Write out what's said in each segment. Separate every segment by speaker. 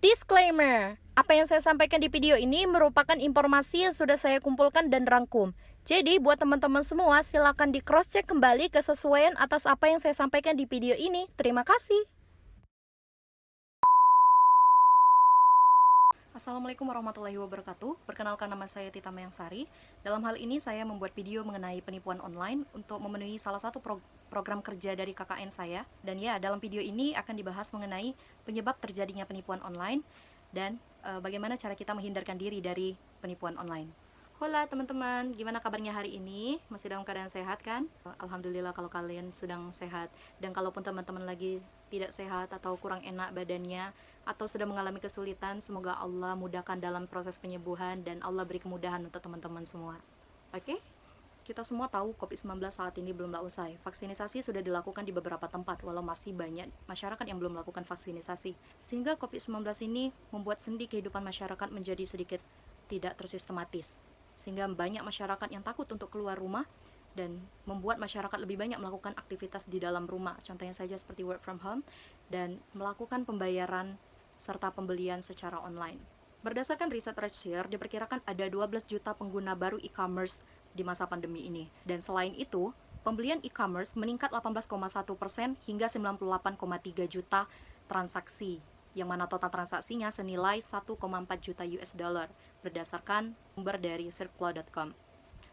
Speaker 1: Disclaimer, apa yang saya sampaikan di video ini merupakan informasi yang sudah saya kumpulkan dan rangkum. Jadi buat teman-teman semua silakan di cross check kembali kesesuaian atas apa yang saya sampaikan di video ini. Terima kasih. Assalamualaikum warahmatullahi wabarakatuh. Perkenalkan nama saya Tita Mayangsari. Dalam hal ini saya membuat video mengenai penipuan online untuk memenuhi salah satu pro program kerja dari KKN saya. Dan ya, dalam video ini akan dibahas mengenai penyebab terjadinya penipuan online dan e, bagaimana cara kita menghindarkan diri dari penipuan online. Hola teman-teman, gimana kabarnya hari ini? Masih dalam keadaan sehat kan? Alhamdulillah kalau kalian sedang sehat Dan kalaupun teman-teman lagi tidak sehat atau kurang enak badannya Atau sedang mengalami kesulitan, semoga Allah mudahkan dalam proses penyembuhan Dan Allah beri kemudahan untuk teman-teman semua Oke? Okay? Kita semua tahu COVID-19 saat ini belumlah usai. Vaksinasi sudah dilakukan di beberapa tempat, walau masih banyak masyarakat yang belum melakukan vaksinasi. Sehingga COVID-19 ini membuat sendi kehidupan masyarakat menjadi sedikit tidak tersistematis. Sehingga banyak masyarakat yang takut untuk keluar rumah dan membuat masyarakat lebih banyak melakukan aktivitas di dalam rumah. Contohnya saja seperti work from home dan melakukan pembayaran serta pembelian secara online. Berdasarkan riset Redshirt, diperkirakan ada 12 juta pengguna baru e-commerce di masa pandemi ini. Dan selain itu, pembelian e-commerce meningkat 18,1 persen hingga 98,3 juta transaksi, yang mana total transaksinya senilai 1,4 juta US dollar berdasarkan sumber dari circlo.com.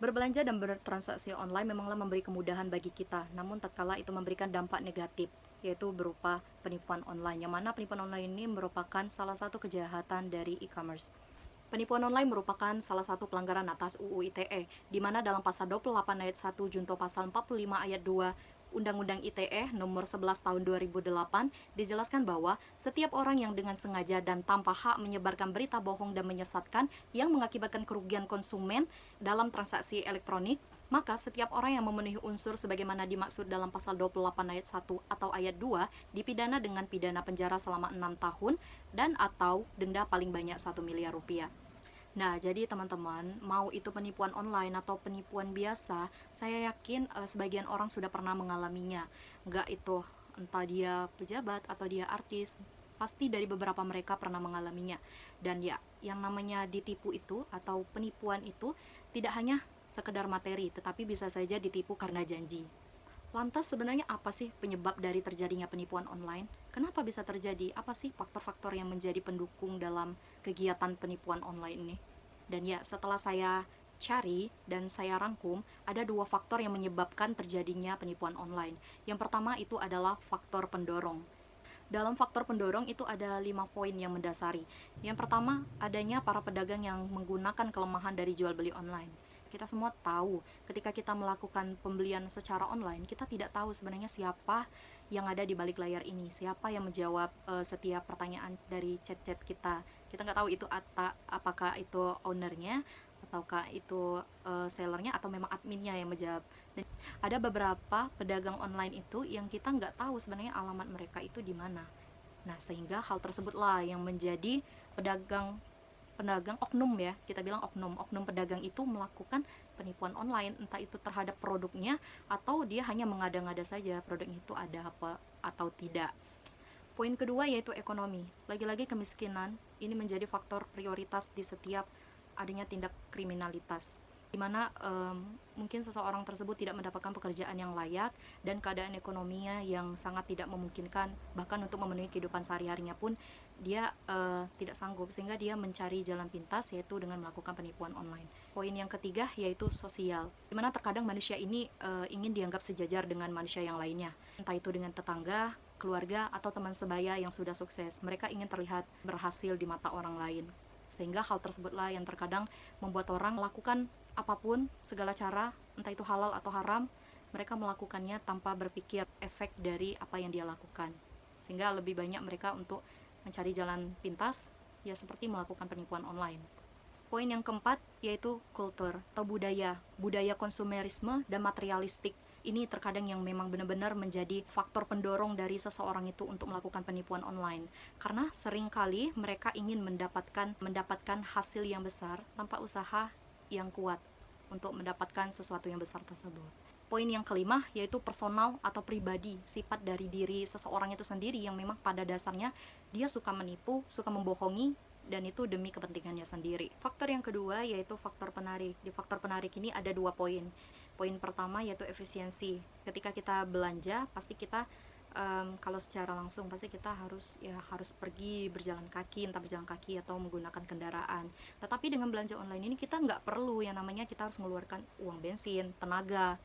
Speaker 1: Berbelanja dan bertransaksi online memanglah memberi kemudahan bagi kita, namun tatkala itu memberikan dampak negatif, yaitu berupa penipuan online, yang mana penipuan online ini merupakan salah satu kejahatan dari e-commerce. Penipuan online merupakan salah satu pelanggaran atas UU ITE, di mana dalam pasal 28 ayat 1 junto pasal 45 ayat 2 Undang-Undang ITE nomor 11 tahun 2008 dijelaskan bahwa setiap orang yang dengan sengaja dan tanpa hak menyebarkan berita bohong dan menyesatkan yang mengakibatkan kerugian konsumen dalam transaksi elektronik maka setiap orang yang memenuhi unsur sebagaimana dimaksud dalam pasal 28 ayat 1 atau ayat 2 dipidana dengan pidana penjara selama 6 tahun dan atau denda paling banyak 1 miliar rupiah. Nah, jadi teman-teman, mau itu penipuan online atau penipuan biasa, saya yakin uh, sebagian orang sudah pernah mengalaminya. Enggak itu entah dia pejabat atau dia artis, pasti dari beberapa mereka pernah mengalaminya. Dan ya, yang namanya ditipu itu atau penipuan itu tidak hanya sekedar materi, tetapi bisa saja ditipu karena janji. Lantas sebenarnya apa sih penyebab dari terjadinya penipuan online? Kenapa bisa terjadi? Apa sih faktor-faktor yang menjadi pendukung dalam kegiatan penipuan online ini? Dan ya, setelah saya cari dan saya rangkum, ada dua faktor yang menyebabkan terjadinya penipuan online. Yang pertama itu adalah faktor pendorong. Dalam faktor pendorong itu ada lima poin yang mendasari. Yang pertama, adanya para pedagang yang menggunakan kelemahan dari jual beli online kita semua tahu. Ketika kita melakukan pembelian secara online kita tidak tahu sebenarnya siapa yang ada di balik layar ini. Siapa yang menjawab uh, setiap pertanyaan dari chat-chat kita. Kita nggak tahu itu ata, apakah itu ownernya ataukah itu uh, sellernya atau memang adminnya yang menjawab. Dan ada beberapa pedagang online itu yang kita nggak tahu sebenarnya alamat mereka itu di mana. Nah sehingga hal tersebutlah yang menjadi pedagang pedagang oknum ya. Kita bilang oknum. Oknum pedagang itu melakukan penipuan online entah itu terhadap produknya atau dia hanya mengada-ngada saja produk itu ada apa atau tidak. Poin kedua yaitu ekonomi. Lagi-lagi kemiskinan ini menjadi faktor prioritas di setiap adanya tindak kriminalitas di mana um, mungkin seseorang tersebut tidak mendapatkan pekerjaan yang layak dan keadaan ekonominya yang sangat tidak memungkinkan bahkan untuk memenuhi kehidupan sehari-harinya pun dia uh, tidak sanggup sehingga dia mencari jalan pintas yaitu dengan melakukan penipuan online. Poin yang ketiga yaitu sosial, di mana terkadang manusia ini uh, ingin dianggap sejajar dengan manusia yang lainnya, entah itu dengan tetangga, keluarga atau teman sebaya yang sudah sukses. Mereka ingin terlihat berhasil di mata orang lain sehingga hal tersebutlah yang terkadang membuat orang melakukan apa pun segala cara entah itu halal atau haram mereka melakukannya tanpa berpikir efek dari apa yang dia lakukan. Sehingga lebih banyak mereka untuk mencari jalan pintas ya seperti melakukan penipuan online. Poin yang keempat yaitu kultur atau budaya. Budaya konsumerisme dan materialistik. Ini terkadang yang memang benar-benar menjadi faktor pendorong dari seseorang itu untuk melakukan penipuan online. Karena sering kali mereka ingin mendapatkan mendapatkan hasil yang besar tanpa usaha yang kuat untuk mendapatkan sesuatu yang besar tersebut. Poin yang kelima yaitu personal atau pribadi sifat dari diri seseorang itu sendiri yang memang pada dasarnya dia suka menipu suka membohongi dan itu demi kepentingannya sendiri. Faktor yang kedua yaitu faktor penarik. Di faktor penarik ini ada dua poin. Poin pertama yaitu efisiensi. Ketika kita belanja pasti kita um, kalau secara langsung pasti kita harus ya harus pergi berjalan kaki entah berjalan kaki atau menggunakan kendaraan. Tetapi dengan belanja online ini kita nggak perlu yang namanya kita harus mengeluarkan uang bensin tenaga.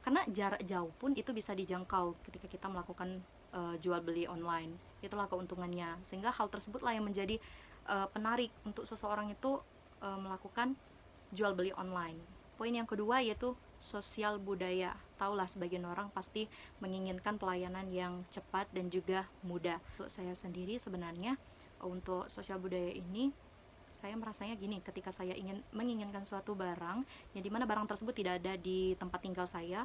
Speaker 1: Karena jarak jauh pun itu bisa dijangkau ketika kita melakukan uh, jual beli online. Itulah keuntungannya. Sehingga hal tersebutlah yang menjadi uh, penarik untuk seseorang itu uh, melakukan jual beli online. Poin yang kedua yaitu sosial budaya. Taulah sebagian orang pasti menginginkan pelayanan yang cepat dan juga mudah. Untuk saya sendiri sebenarnya untuk sosial budaya ini saya merasanya gini ketika saya ingin menginginkan suatu barang yang di mana barang tersebut tidak ada di tempat tinggal saya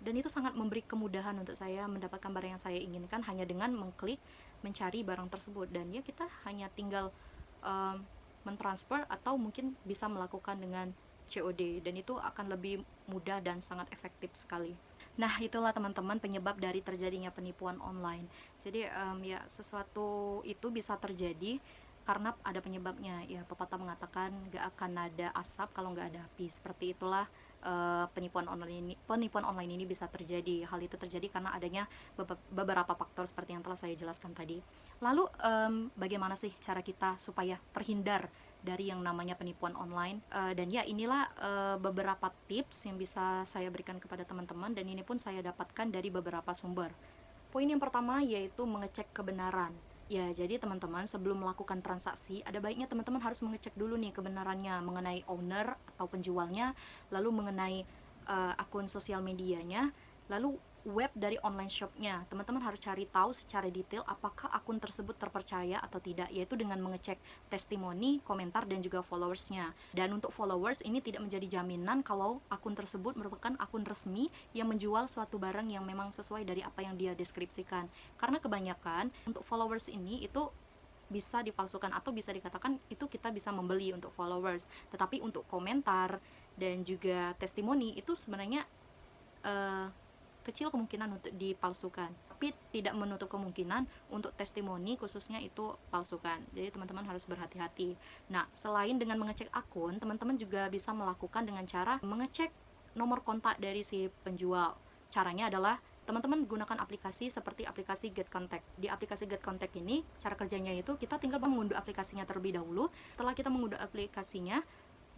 Speaker 1: dan itu sangat memberi kemudahan untuk saya mendapatkan barang yang saya inginkan hanya dengan mengklik mencari barang tersebut dan ya kita hanya tinggal um, mentransfer atau mungkin bisa melakukan dengan COD dan itu akan lebih mudah dan sangat efektif sekali. Nah, itulah teman-teman penyebab dari terjadinya penipuan online. Jadi um, ya sesuatu itu bisa terjadi karena ada penyebabnya. Ya pepatah mengatakan gak akan ada asap kalau nggak ada api. Seperti itulah uh, penipuan online ini penipuan online ini bisa terjadi. Hal itu terjadi karena adanya beberapa faktor seperti yang telah saya jelaskan tadi. Lalu um, bagaimana sih cara kita supaya terhindar dari yang namanya penipuan online. Uh, dan ya inilah uh, beberapa tips yang bisa saya berikan kepada teman-teman dan ini pun saya dapatkan dari beberapa sumber. Poin yang pertama yaitu mengecek kebenaran. Ya, jadi teman-teman sebelum melakukan transaksi, ada baiknya teman-teman harus mengecek dulu nih kebenarannya mengenai owner atau penjualnya, lalu mengenai uh, akun sosial medianya, lalu web dari online shopnya. Teman-teman harus cari tahu secara detail apakah akun tersebut terpercaya atau tidak yaitu dengan mengecek testimoni komentar dan juga followersnya. Dan untuk followers ini tidak menjadi jaminan kalau akun tersebut merupakan akun resmi yang menjual suatu barang yang memang sesuai dari apa yang dia deskripsikan. Karena kebanyakan untuk followers ini itu bisa dipalsukan atau bisa dikatakan itu kita bisa membeli untuk followers. Tetapi untuk komentar dan juga testimoni itu sebenarnya uh, kecil kemungkinan untuk dipalsukan. Tapi tidak menutup kemungkinan untuk testimoni khususnya itu palsukan. Jadi teman-teman harus berhati-hati. Nah selain dengan mengecek akun teman-teman juga bisa melakukan dengan cara mengecek nomor kontak dari si penjual. Caranya adalah teman-teman gunakan aplikasi seperti aplikasi Get Contact. Di aplikasi Get Contact ini, cara kerjanya itu kita tinggal mengunduh aplikasinya terlebih dahulu. Setelah kita mengunduh aplikasinya,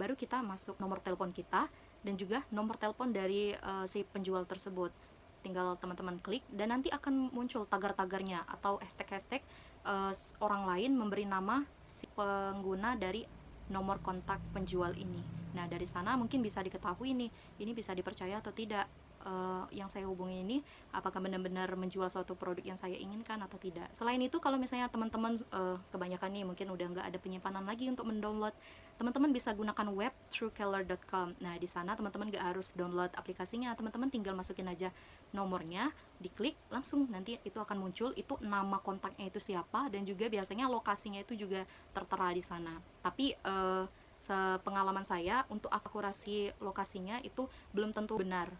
Speaker 1: baru kita masuk nomor telepon kita dan juga nomor telepon dari uh, si penjual tersebut tinggal teman-teman klik dan nanti akan muncul tagar-tagarnya atau hashtag-hashtag uh, orang lain memberi nama si pengguna dari nomor kontak penjual ini. Nah, dari sana mungkin bisa diketahui nih, ini bisa dipercaya atau tidak uh, yang saya hubungi ini apakah benar-benar menjual suatu produk yang saya inginkan atau tidak. Selain itu kalau misalnya teman-teman uh, kebanyakan nih mungkin udah nggak ada penyimpanan lagi untuk mendownload, teman-teman bisa gunakan web truecaller.com. Nah di sana teman-teman nggak harus download aplikasinya, teman-teman tinggal masukin aja nomornya, diklik langsung nanti itu akan muncul itu nama kontaknya itu siapa dan juga biasanya lokasinya itu juga tertera di sana. Tapi uh, sepengalaman saya untuk akurasi lokasinya itu belum tentu benar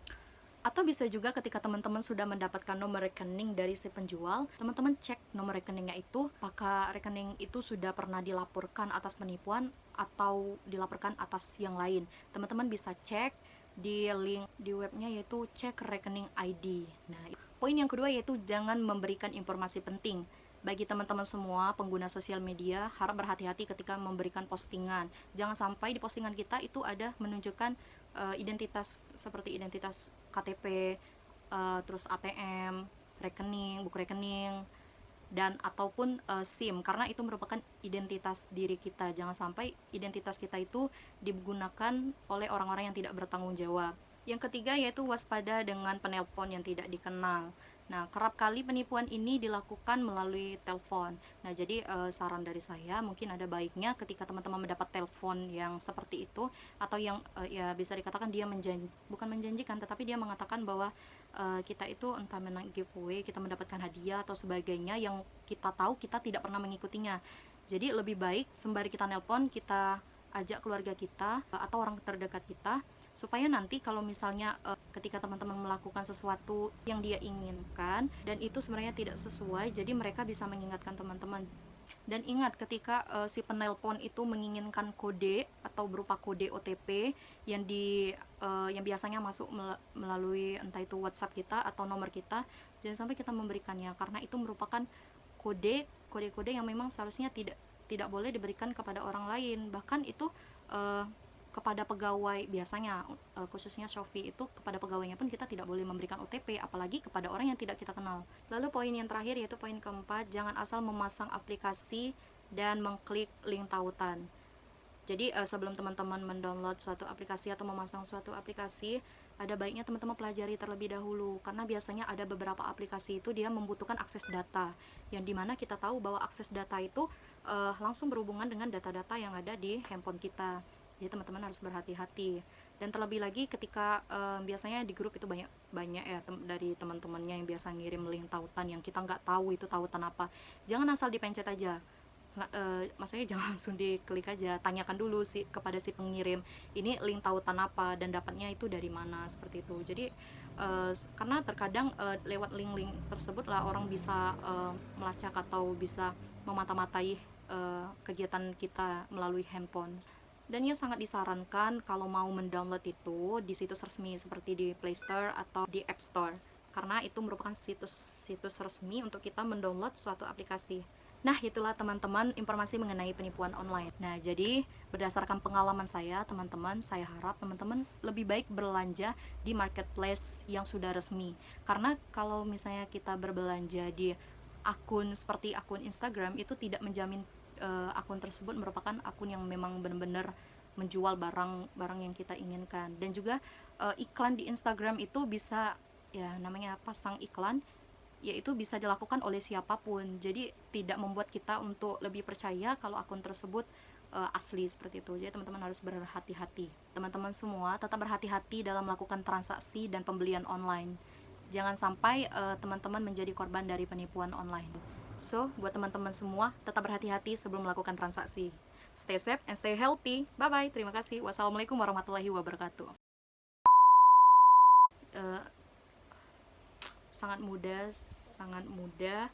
Speaker 1: atau bisa juga ketika teman-teman sudah mendapatkan nomor rekening dari si penjual, teman-teman cek nomor rekeningnya itu, apakah rekening itu sudah pernah dilaporkan atas penipuan atau dilaporkan atas yang lain. Teman-teman bisa cek di link di webnya yaitu cek rekening ID. Nah, poin yang kedua yaitu jangan memberikan informasi penting. Bagi teman-teman semua pengguna sosial media, harap berhati-hati ketika memberikan postingan. Jangan sampai di postingan kita itu ada menunjukkan uh, identitas seperti identitas KTP, uh, eh, terus ATM, rekening, buku rekening, dan ataupun uh, SIM karena itu merupakan identitas diri kita. Jangan sampai identitas kita itu digunakan oleh orang-orang yang tidak bertanggung jawab. Yang ketiga yaitu waspada dengan penelpon yang tidak dikenal. Nah, kerap kali penipuan ini dilakukan melalui telepon. Nah, jadi e, saran dari saya mungkin ada baiknya ketika teman-teman mendapat telepon yang seperti itu atau yang e, ya bisa dikatakan dia menjanji bukan menjanjikan tetapi dia mengatakan bahwa e, kita itu entah menang giveaway, kita mendapatkan hadiah atau sebagainya yang kita tahu kita tidak pernah mengikutinya. Jadi lebih baik sembari kita nelpon kita ajak keluarga kita atau orang terdekat kita supaya nanti kalau misalnya uh, ketika teman-teman melakukan sesuatu yang dia inginkan dan itu sebenarnya tidak sesuai jadi mereka bisa mengingatkan teman-teman dan ingat ketika uh, si penelpon itu menginginkan kode atau berupa kode OTP yang di uh, yang biasanya masuk melalui entah itu WhatsApp kita atau nomor kita, jangan sampai kita memberikannya karena itu merupakan kode kode-kode yang memang seharusnya tidak tidak boleh diberikan kepada orang lain. Bahkan itu uh, kepada pegawai biasanya uh, khususnya Shopee itu kepada pegawainya pun kita tidak boleh memberikan OTP apalagi kepada orang yang tidak kita kenal. Lalu poin yang terakhir yaitu poin keempat, jangan asal memasang aplikasi dan mengklik link tautan. Jadi uh, sebelum teman-teman mendownload suatu aplikasi atau memasang suatu aplikasi, ada baiknya teman-teman pelajari terlebih dahulu karena biasanya ada beberapa aplikasi itu dia membutuhkan akses data yang di mana kita tahu bahwa akses data itu uh, langsung berhubungan dengan data-data yang ada di handphone kita jadi teman-teman harus berhati-hati. Dan terlebih lagi ketika um, biasanya di grup itu banyak banyak ya tem dari teman-temannya yang biasa ngirim link tautan yang kita nggak tahu itu tautan apa. Jangan asal dipencet aja. Nggak, uh, maksudnya jangan langsung diklik aja. Tanyakan dulu sih kepada si pengirim ini link tautan apa dan dapatnya itu dari mana? Seperti itu. Jadi uh, karena terkadang uh, lewat link-link tersebut lah orang bisa uh, melacak atau bisa memata-matai uh, kegiatan kita melalui handphone dan ia sangat disarankan kalau mau mendownload itu di situs resmi seperti di Play Store atau di App Store karena itu merupakan situs-situs resmi untuk kita mendownload suatu aplikasi. Nah, itulah teman-teman informasi mengenai penipuan online. Nah, jadi berdasarkan pengalaman saya, teman-teman, saya harap teman-teman lebih baik berlanja di marketplace yang sudah resmi. Karena kalau misalnya kita berbelanja di akun seperti akun Instagram itu tidak menjamin uh, akun tersebut merupakan akun yang memang benar-benar menjual barang-barang yang kita inginkan. Dan juga uh, iklan di Instagram itu bisa ya namanya pasang iklan yaitu bisa dilakukan oleh siapa pun. Jadi tidak membuat kita untuk lebih percaya kalau akun tersebut uh, asli seperti itu. Jadi teman-teman harus berhati-hati. Teman-teman semua tetap berhati-hati dalam melakukan transaksi dan pembelian online. Jangan sampai teman-teman uh, menjadi korban dari penipuan online So, buat teman-teman semua, tetap berhati-hati sebelum melakukan transaksi. Stay safe and stay healthy. Bye-bye. Terima kasih. Wassalamualaikum warahmatullahi wabarakatuh. Uh, sangat mudah, sangat mudah